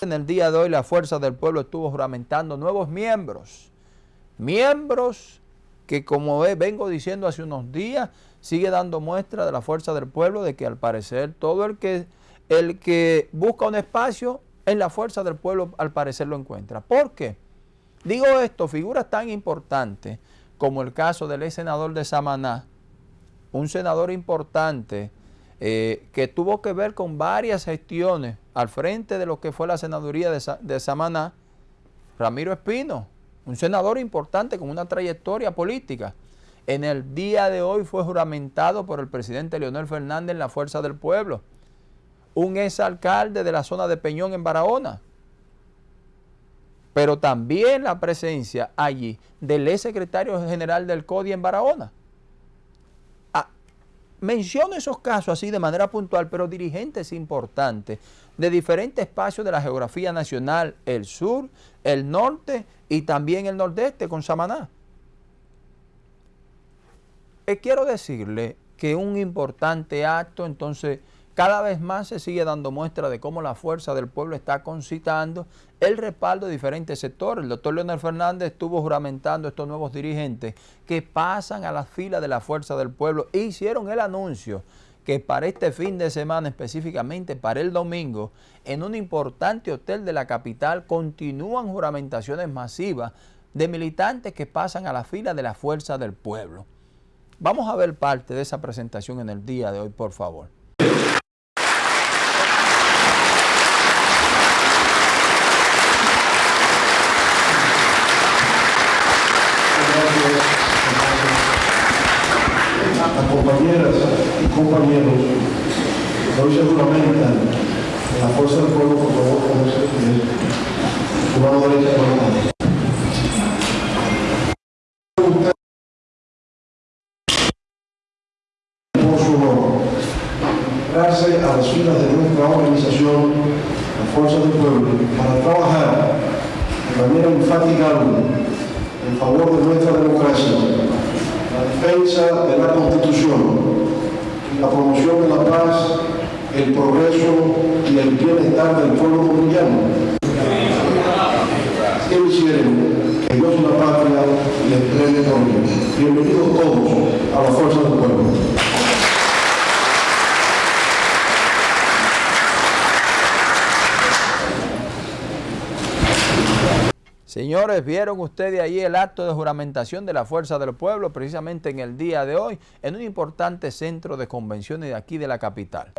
En el día de hoy la Fuerza del Pueblo estuvo juramentando nuevos miembros. Miembros que como vengo diciendo hace unos días, sigue dando muestra de la Fuerza del Pueblo de que al parecer todo el que, el que busca un espacio en la Fuerza del Pueblo al parecer lo encuentra. ¿Por qué? Digo esto, figuras tan importantes como el caso del ex senador de Samaná, un senador importante eh, que tuvo que ver con varias gestiones al frente de lo que fue la senaduría de, de Samaná, Ramiro Espino, un senador importante con una trayectoria política. En el día de hoy fue juramentado por el presidente Leonel Fernández en la Fuerza del Pueblo, un exalcalde de la zona de Peñón en Barahona, pero también la presencia allí del ex secretario general del CODI en Barahona, Menciono esos casos así de manera puntual, pero dirigentes importantes de diferentes espacios de la geografía nacional, el sur, el norte y también el nordeste con Samaná. Eh, quiero decirle que un importante acto, entonces, cada vez más se sigue dando muestra de cómo la fuerza del pueblo está concitando el respaldo de diferentes sectores. El doctor Leonel Fernández estuvo juramentando estos nuevos dirigentes que pasan a las filas de la fuerza del pueblo e hicieron el anuncio que para este fin de semana, específicamente para el domingo, en un importante hotel de la capital continúan juramentaciones masivas de militantes que pasan a la fila de la fuerza del pueblo. Vamos a ver parte de esa presentación en el día de hoy, por favor. Y compañeros hoy se en la fuerza del pueblo, por favor, con ese su mano derecha por su honor, gracias a las filas de nuestra organización, la Fuerza del Pueblo, para trabajar de manera infatigable en favor de nuestra democracia la defensa de la Constitución, la promoción de la paz, el progreso y el bienestar del pueblo dominicano. Que hicieron que Dios y la patria les entregue por Bienvenidos todos a la fuerza del pueblo. Señores, vieron ustedes ahí el acto de juramentación de la Fuerza del Pueblo precisamente en el día de hoy en un importante centro de convenciones de aquí de la capital.